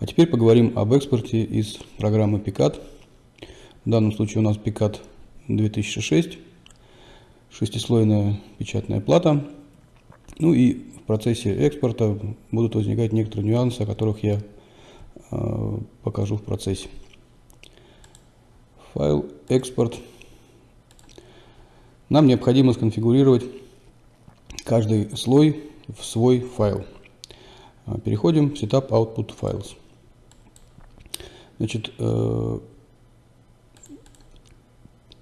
А теперь поговорим об экспорте из программы PICAT. В данном случае у нас PICAT 2006, шестислойная печатная плата. Ну и в процессе экспорта будут возникать некоторые нюансы, о которых я э, покажу в процессе. Файл экспорт. Нам необходимо сконфигурировать каждый слой в свой файл. Переходим в Setup Output Files. Значит, э,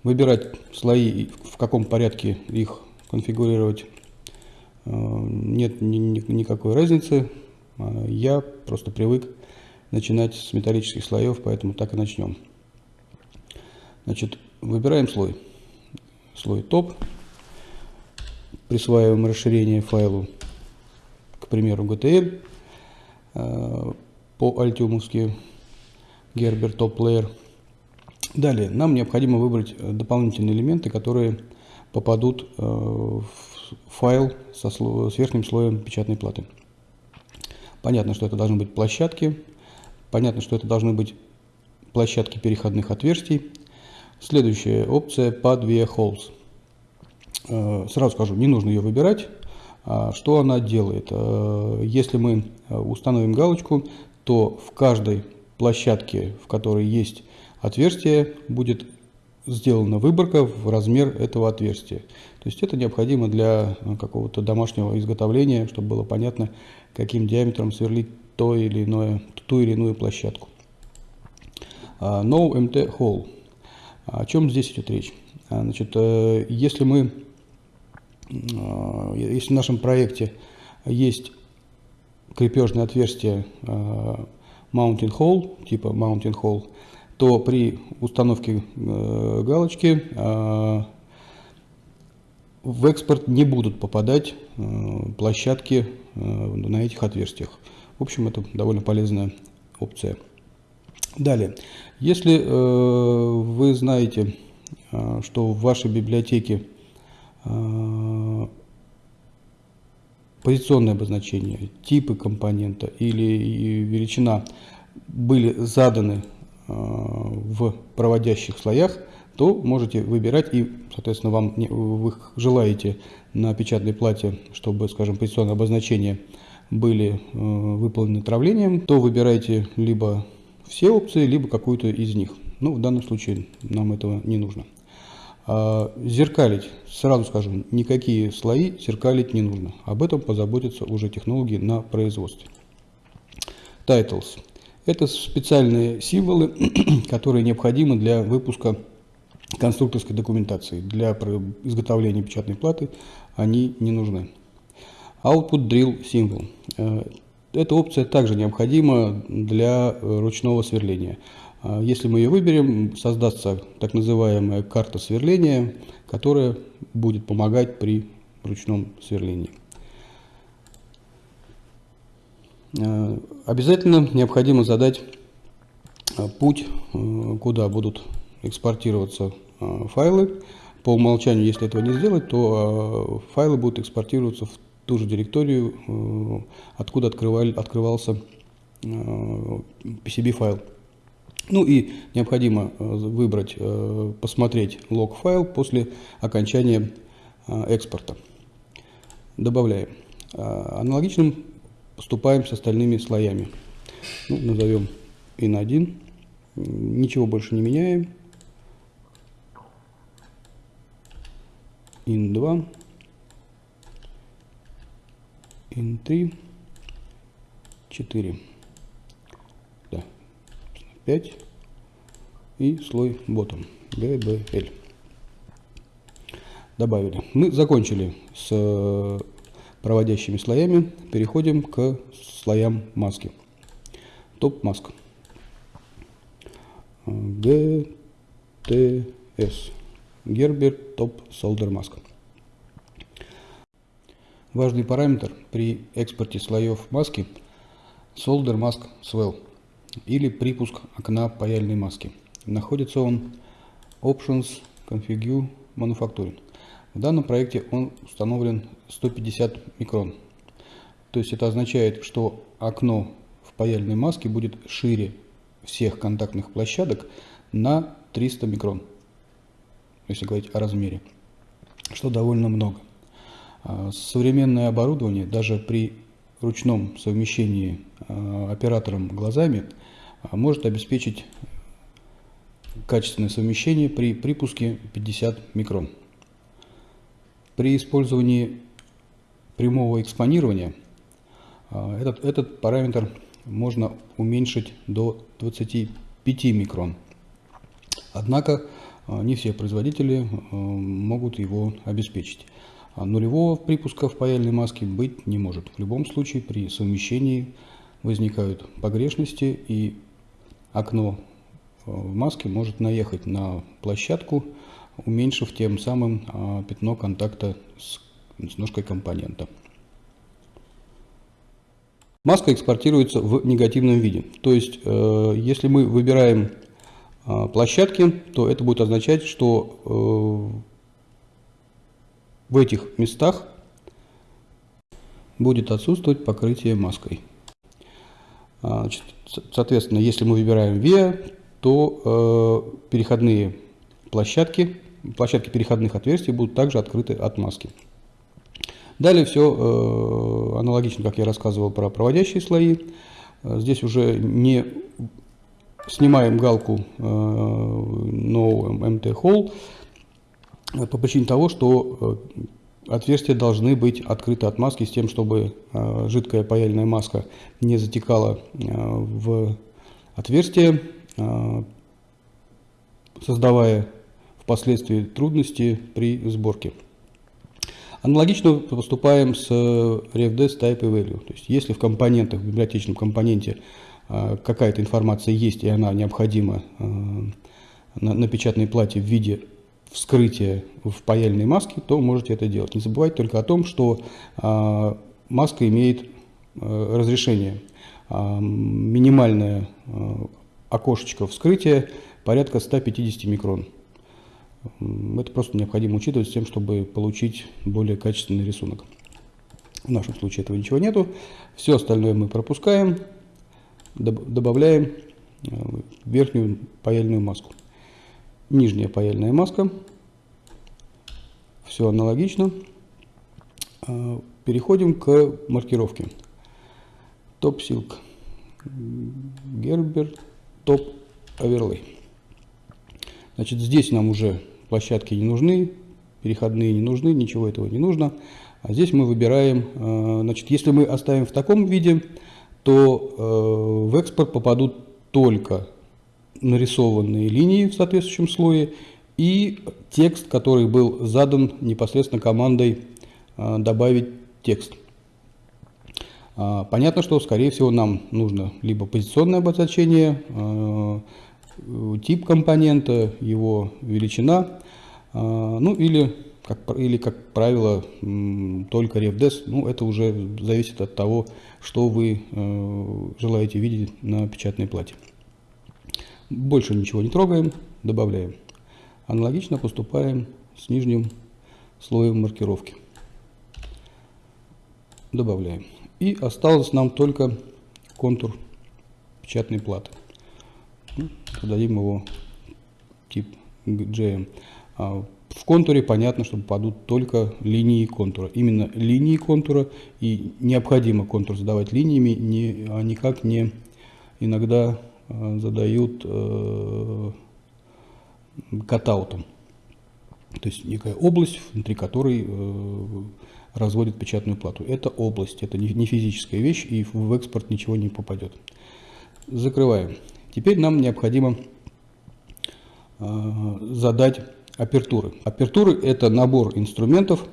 выбирать слои, в каком порядке их конфигурировать, э, нет ни, ни, никакой разницы. Э, я просто привык начинать с металлических слоев, поэтому так и начнем. Значит, выбираем слой. Слой топ. Присваиваем расширение файлу, к примеру, GTL по альтиумовски Gerber Top Layer. Далее, нам необходимо выбрать э, дополнительные элементы, которые попадут э, в файл со, с верхним слоем печатной платы. Понятно, что это должны быть площадки, понятно, что это должны быть площадки переходных отверстий. Следующая опция Pad via Holes. Э, сразу скажу, не нужно ее выбирать. А что она делает? Если мы установим галочку, то в каждой площадке, в которой есть отверстие, будет сделана выборка в размер этого отверстия. То есть это необходимо для э, какого-то домашнего изготовления, чтобы было понятно, каким диаметром сверлить то или иное, ту или иную площадку. Uh, no MT hole. О чем здесь идет речь? А, значит, э, если мы, э, если в нашем проекте есть крепежное отверстие mounting hole, типа mounting hole, то при установке э, галочки э, в экспорт не будут попадать э, площадки э, на этих отверстиях. В общем, это довольно полезная опция. Далее, если э, вы знаете, э, что в вашей библиотеке э, позиционное обозначение, типы компонента или величина были заданы э, в проводящих слоях, то можете выбирать и, соответственно, вам вы желаете на печатной плате, чтобы, скажем, позиционные обозначения были э, выполнены травлением, то выбирайте либо все опции, либо какую-то из них. Ну, в данном случае нам этого не нужно. А, зеркалить, сразу скажем, никакие слои зеркалить не нужно. Об этом позаботятся уже технологии на производстве. Titles. Это специальные символы, которые необходимы для выпуска конструкторской документации. Для изготовления печатной платы они не нужны. Output Drill Symbol. Э, эта опция также необходима для ручного сверления. А если мы ее выберем, создастся так называемая карта сверления, которая будет помогать при ручном сверлении. А, обязательно необходимо задать а, путь, куда будут экспортироваться файлы. По умолчанию, если этого не сделать, то файлы будут экспортироваться в ту же директорию, откуда открывали, открывался PCB файл. Ну и необходимо э, выбрать, э, посмотреть лог-файл после окончания э, экспорта. Добавляем. Аналогичным поступаем с остальными слоями. Ну, назовем in1. Ничего больше не меняем. in2. in3. 4. 5 и слой bottom BBL. Добавили. Мы закончили с э, проводящими слоями. Переходим к слоям маски. Топ маск. GTS. Gerber Top Solder Mask. Важный параметр при экспорте слоев маски Solder Mask Swell или припуск окна паяльной маски. Находится он Options Configure Manufacturing. В данном проекте он установлен 150 микрон. То есть это означает, что окно в паяльной маске будет шире всех контактных площадок на 300 микрон, если говорить о размере, что довольно много. А, современное оборудование даже при ручном совмещении а, оператором глазами может обеспечить качественное совмещение при припуске 50 микрон. При использовании прямого экспонирования этот, этот параметр можно уменьшить до 25 микрон. Однако не все производители могут его обеспечить. А нулевого припуска в паяльной маске быть не может. В любом случае при совмещении возникают погрешности и окно э, в маске может наехать на площадку, уменьшив тем самым а, пятно контакта с, с ножкой компонента. Маска экспортируется в негативном виде. То есть, э, если мы выбираем э, площадки, то это будет означать, что э, в этих местах будет отсутствовать покрытие маской. А, значит, соответственно, если мы выбираем VIA, то э, переходные площадки, площадки переходных отверстий будут также открыты от маски. Далее все э, аналогично, как я рассказывал про проводящие слои. Здесь уже не снимаем галку э, No MT Hole, по причине того, что э, отверстия должны быть открыты от маски с тем, чтобы э, жидкая паяльная маска не затекала э, в отверстие, создавая впоследствии трудности при сборке. Аналогично поступаем с RefDes Type и Value. То есть, если в компонентах, в библиотечном компоненте какая-то информация есть и она необходима на печатной плате в виде вскрытие в паяльной маске, то можете это делать. Не забывайте только о том, что э, маска имеет э, разрешение. Э, минимальное э, окошечко вскрытия порядка 150 микрон. Это просто необходимо учитывать с тем, чтобы получить более качественный рисунок. В нашем случае этого ничего нету. Все остальное мы пропускаем, добавляем верхнюю паяльную маску нижняя паяльная маска. Все аналогично. А, переходим к маркировке. Топ Silk Gerber Топ Overlay. Значит, здесь нам уже площадки не нужны, переходные не нужны, ничего этого не нужно. А здесь мы выбираем, а, значит, если мы оставим в таком виде, то а, в экспорт попадут только нарисованные линии в соответствующем слое и текст, который был задан непосредственно командой а, «добавить текст». А, понятно, что, скорее всего, нам нужно либо позиционное обозначение, а, тип компонента, его величина, ну или как, или, как правило, только RefDes. Ну, это уже зависит от того, что вы желаете видеть на печатной плате. Больше ничего не трогаем, добавляем. Аналогично поступаем с нижним слоем маркировки. Добавляем. И осталось нам только контур печатной платы. Ну, Подадим его тип GM. А в контуре понятно, что попадут только линии контура. Именно линии контура. И необходимо контур задавать линиями, не, а никак не иногда задают э, катаутом. То есть некая область, внутри которой э, разводят печатную плату. Это область, это не физическая вещь, и в экспорт ничего не попадет. Закрываем. Теперь нам необходимо задать апертуры. Апертуры – это набор инструментов,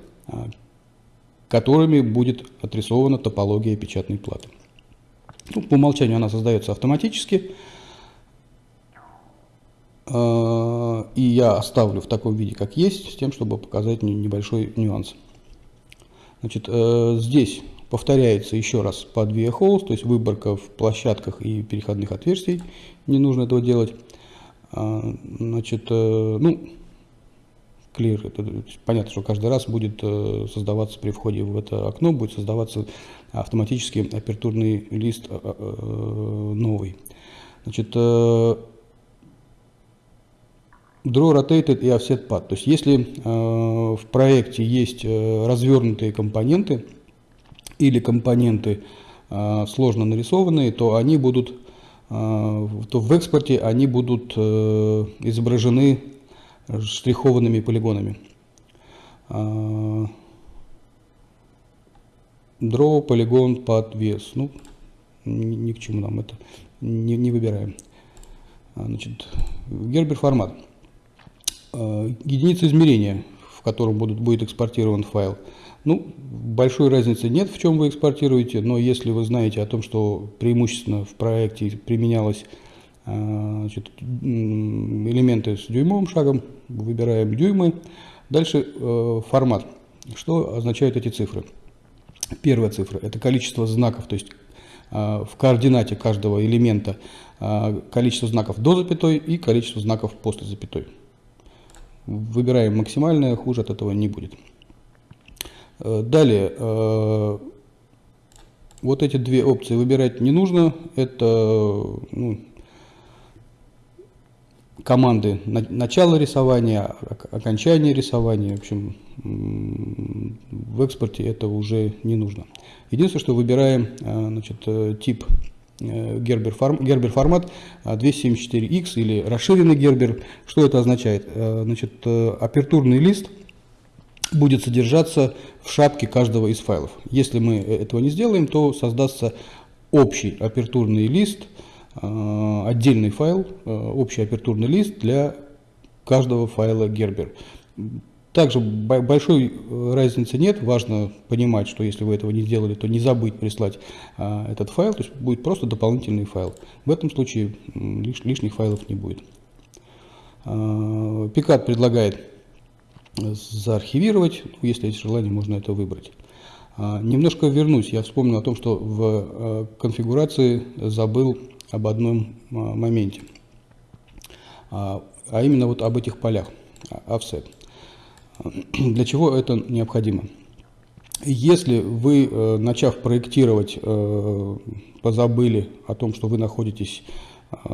которыми будет отрисована топология печатной платы. Ну, по умолчанию она создается автоматически. А, и я оставлю в таком виде, как есть, с тем, чтобы показать небольшой нюанс. Значит, э, здесь повторяется еще раз по две holes, то есть выборка в площадках и переходных отверстий. Не нужно этого делать. А, значит, э, ну, clear. Это, понятно, что каждый раз будет э, создаваться при входе в это окно, будет создаваться автоматически апертурный лист э, э, новый. Значит, draw rotated и offset path. То есть если в проекте есть развернутые компоненты или компоненты сложно нарисованные, то они будут то в экспорте они будут изображены штрихованными полигонами. А, draw полигон под вес. Ну, ни, ни к чему нам это не, не выбираем. А, значит, Гербер формат. А, единица измерения, в котором будут, будет экспортирован файл. Ну, большой разницы нет, в чем вы экспортируете, но если вы знаете о том, что преимущественно в проекте применялось значит, элементы с дюймовым шагом, выбираем дюймы. Дальше э, формат. Что означают эти цифры? Первая цифра – это количество знаков, то есть э, в координате каждого элемента э, количество знаков до запятой и количество знаков после запятой. Выбираем максимальное, хуже от этого не будет. Э, далее, э, вот эти две опции выбирать не нужно. Это ну, команды начала рисования, окончания рисования. В общем, в экспорте это уже не нужно. Единственное, что выбираем э, значит, э, тип Gerber, Gerber формат 274X или расширенный Gerber. Что это означает? Э, значит, апертурный лист будет содержаться в шапке каждого из файлов. Если мы этого не сделаем, то создастся общий апертурный лист – Э, отдельный файл, э, общий апертурный лист для каждого файла Gerber. Также большой э, разницы нет, важно понимать, что если вы этого не сделали, то не забыть прислать этот файл, то есть будет просто дополнительный файл. В этом случае лишних файлов не будет. Пикат предлагает заархивировать, ну, если есть желание, можно это выбрать. Немножко вернусь, я вспомнил о том, что в конфигурации забыл об одном а, моменте, а, а именно вот об этих полях, а, offset. Для чего это необходимо? Если вы, э, начав проектировать, э, позабыли о том, что вы находитесь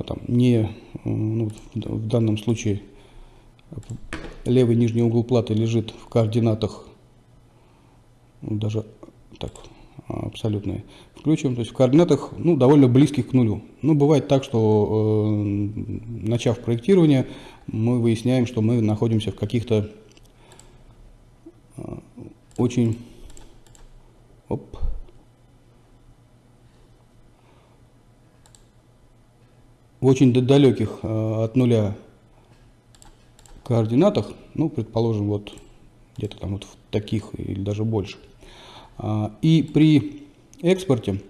там, не, ну, в данном случае левый нижний угол платы лежит в координатах, ну, даже так, абсолютные, включим, то есть в координатах ну, довольно близких к нулю. Ну, бывает так, что э, начав проектирование, мы выясняем, что мы находимся в каких-то э, очень... Оп, в очень далеких э, от нуля координатах, ну, предположим, вот где-то там вот в таких или даже больше. А, и при экспорте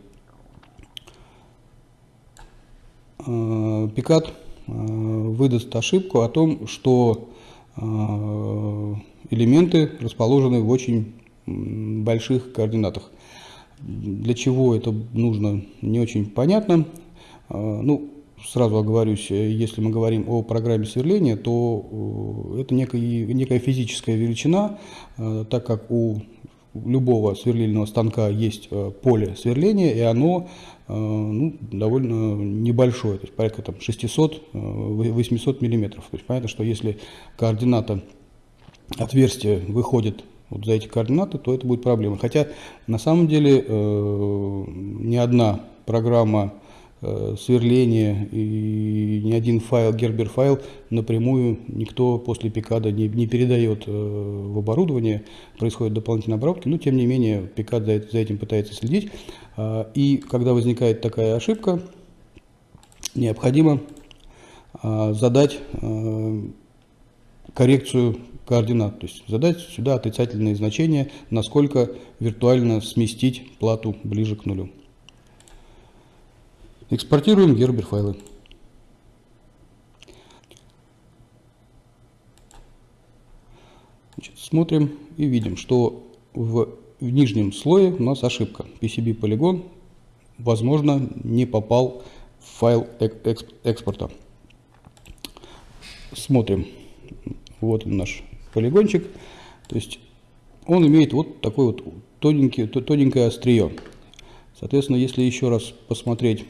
Пикат выдаст ошибку о том, что элементы расположены в очень больших координатах. Для чего это нужно, не очень понятно. Ну, сразу оговорюсь, если мы говорим о программе сверления, то это некая, некая физическая величина, так как у любого сверлильного станка есть э, поле сверления, и оно э, ну, довольно небольшое, то есть порядка там, 600-800 э, миллиметров. То есть понятно, что если координата отверстия выходит вот за эти координаты, то это будет проблема. Хотя на самом деле э, ни одна программа сверление и ни один файл, Gerber файл напрямую никто после пикада не, не передает э, в оборудование, происходит дополнительная обработка, но тем не менее пикад за, за этим пытается следить. А, и когда возникает такая ошибка, необходимо а, задать э, коррекцию координат, то есть задать сюда отрицательные значения, насколько виртуально сместить плату ближе к нулю. Экспортируем Gerber файлы. Значит, смотрим и видим, что в, в нижнем слое у нас ошибка. PCB полигон, возможно, не попал в файл экспорта. Смотрим. Вот он наш полигончик. То есть он имеет вот такой вот тоненький, тоненькое острие. Соответственно, если еще раз посмотреть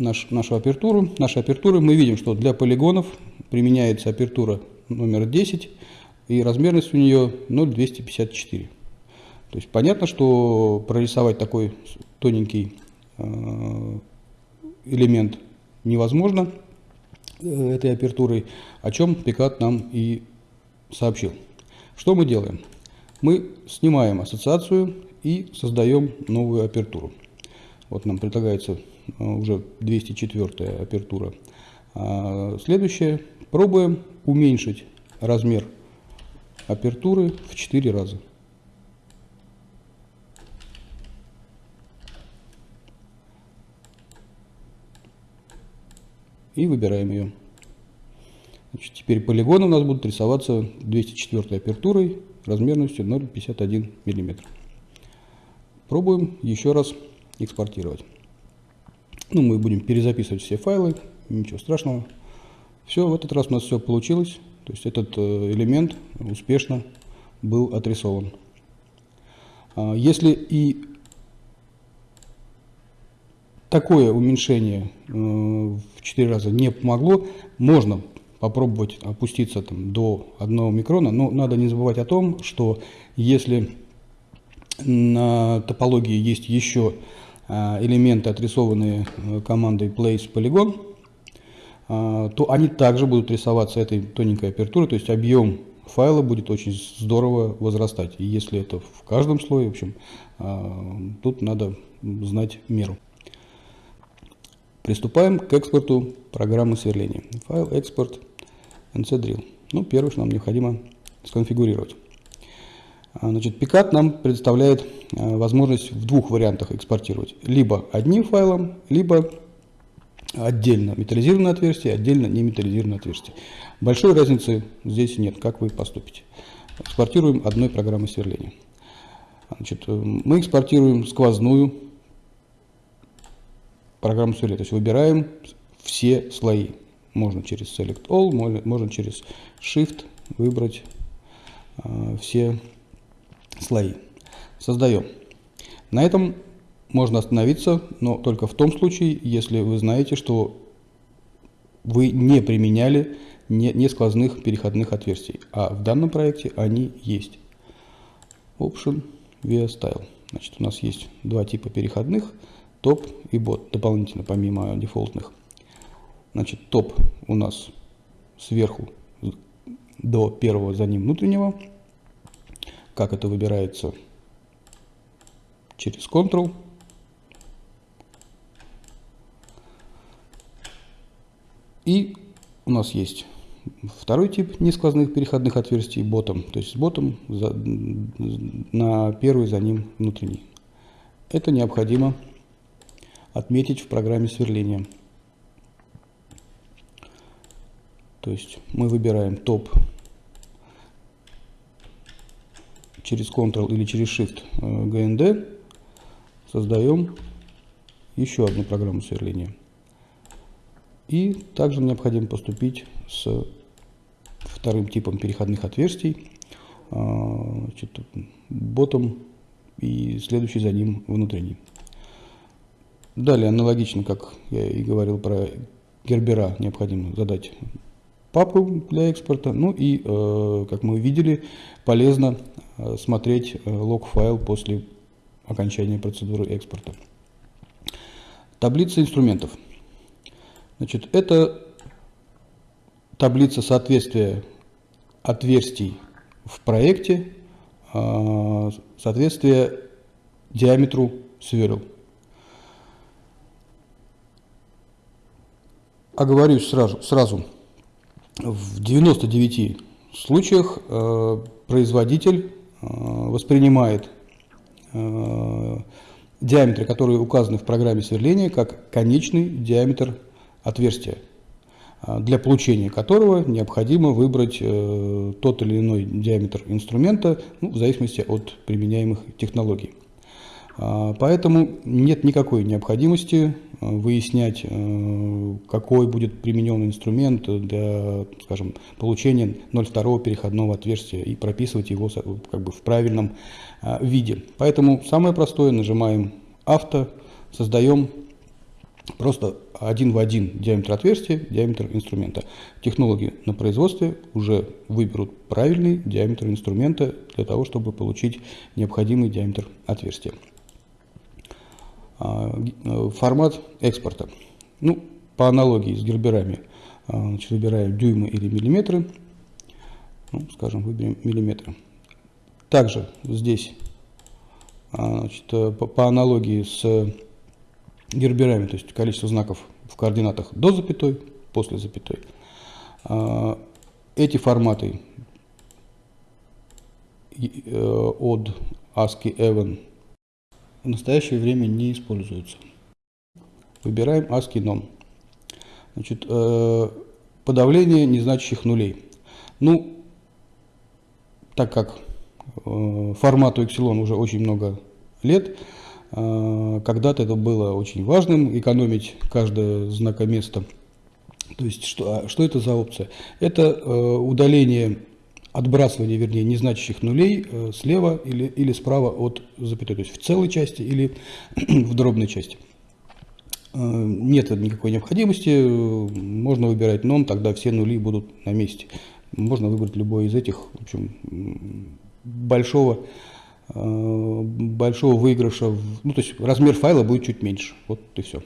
наш, нашу апертуру, наши апертуры, мы видим, что для полигонов применяется апертура номер 10, и размерность у нее 0,254. То есть понятно, что прорисовать такой тоненький э, элемент невозможно э, этой апертурой, о чем Пикат нам и сообщил. Что мы делаем? Мы снимаем ассоциацию и создаем новую апертуру. Вот нам предлагается э, уже 204 апертура. А следующее. Пробуем уменьшить размер апертуры в 4 раза. И выбираем ее. Значит, теперь полигоны у нас будут рисоваться 204 апертурой размерностью 0,51 мм. Пробуем еще раз экспортировать. Ну, мы будем перезаписывать все файлы, ничего страшного. Все, в этот раз у нас все получилось. То есть этот э, элемент успешно был отрисован. А, если и такое уменьшение э, в 4 раза не помогло, можно попробовать опуститься там, до 1 микрона, но надо не забывать о том, что если на топологии есть еще элементы, отрисованные э, командой place polygon, а, то они также будут рисоваться этой тоненькой апертурой, то есть объем файла будет очень здорово возрастать. И если это в каждом слое, в общем, а, тут надо знать меру. Приступаем к экспорту программы сверления. Файл экспорт ncdrill. Ну, первое, что нам необходимо сконфигурировать. А, значит, Picard нам предоставляет возможность в двух вариантах экспортировать. Либо одним файлом, либо отдельно металлизированное отверстие, отдельно неметаллизированное отверстие. Большой разницы здесь нет, как вы поступите. Экспортируем одной программой сверления. Значит, э, мы экспортируем сквозную программу сверления, то есть выбираем все слои. Можно через Select All, можно через Shift выбрать э, все слои. Создаем. На этом можно остановиться, но только в том случае, если вы знаете, что вы не применяли не, не сквозных переходных отверстий, а в данном проекте они есть. Option via Style. Значит, у нас есть два типа переходных, топ и бот, дополнительно помимо дефолтных. Значит, топ у нас сверху до первого за ним внутреннего. Как это выбирается через Ctrl. И у нас есть второй тип несквозных переходных отверстий ботом, то есть с ботом на первый за ним внутренний. Это необходимо отметить в программе сверления. То есть мы выбираем топ через Ctrl или через Shift GND, э, создаем еще одну программу сверления. И также необходимо поступить с вторым типом переходных отверстий, а, значит, ботом и следующий за ним внутренний. Далее, аналогично, как я и говорил про гербера, необходимо задать папу для экспорта. Ну и, э, как мы видели, полезно э, смотреть э, лог-файл после окончания процедуры экспорта. Таблица инструментов. Значит, это таблица соответствия отверстий в проекте, а, соответствие диаметру сверл. Оговорюсь сразу, сразу. В 99 случаях э, производитель э, воспринимает э, диаметры, которые указаны в программе сверления, как конечный диаметр отверстия, а, для получения которого необходимо выбрать э, тот или иной диаметр инструмента ну, в зависимости от применяемых технологий. А, поэтому нет никакой необходимости а, выяснять, а, какой будет применен инструмент для, скажем, получения 0,2 переходного отверстия и прописывать его как бы в правильном виде. Поэтому самое простое, нажимаем «Авто», создаем просто один в один диаметр отверстия, диаметр инструмента. Технологи на производстве уже выберут правильный диаметр инструмента для того, чтобы получить необходимый диаметр отверстия. А, э, формат экспорта. Ну, по аналогии с герберами, а, значит, выбираем дюймы или миллиметры. Ну, скажем, выберем миллиметры. Также здесь, а, значит, э, по, по аналогии с герберами, то есть количество знаков в координатах до запятой, после запятой. Эти форматы э, от ASCII Even в настоящее время не используются. Выбираем ASCII Non. Значит, э, подавление незначащих нулей. Ну, так как э, формату Epsilon уже очень много лет, э, когда-то это было очень важным, экономить каждое знакоместо. То есть, что, а что это за опция? Это э, удаление отбрасывание, вернее, незначащих нулей э, слева или, или справа от запятой, то есть в целой части или в дробной части. Э, нет никакой необходимости, можно выбирать non, тогда все нули будут на месте. Можно выбрать любой из этих, в общем, большого, э, большого выигрыша, ну, то есть размер файла будет чуть меньше, вот и все.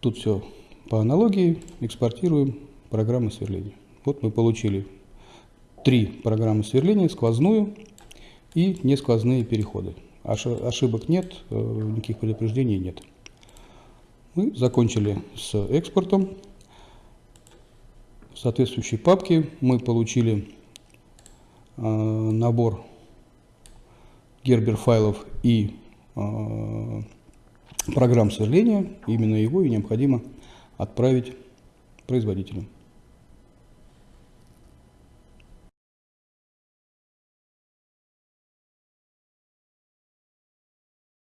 Тут все по аналогии, экспортируем программы сверления. Вот мы получили три программы сверления, сквозную и несквозные переходы. Ошибок нет, э, никаких предупреждений нет. Мы закончили с экспортом. В соответствующей папке мы получили э, набор гербер файлов и э, программ сверления. Именно его и необходимо отправить производителю.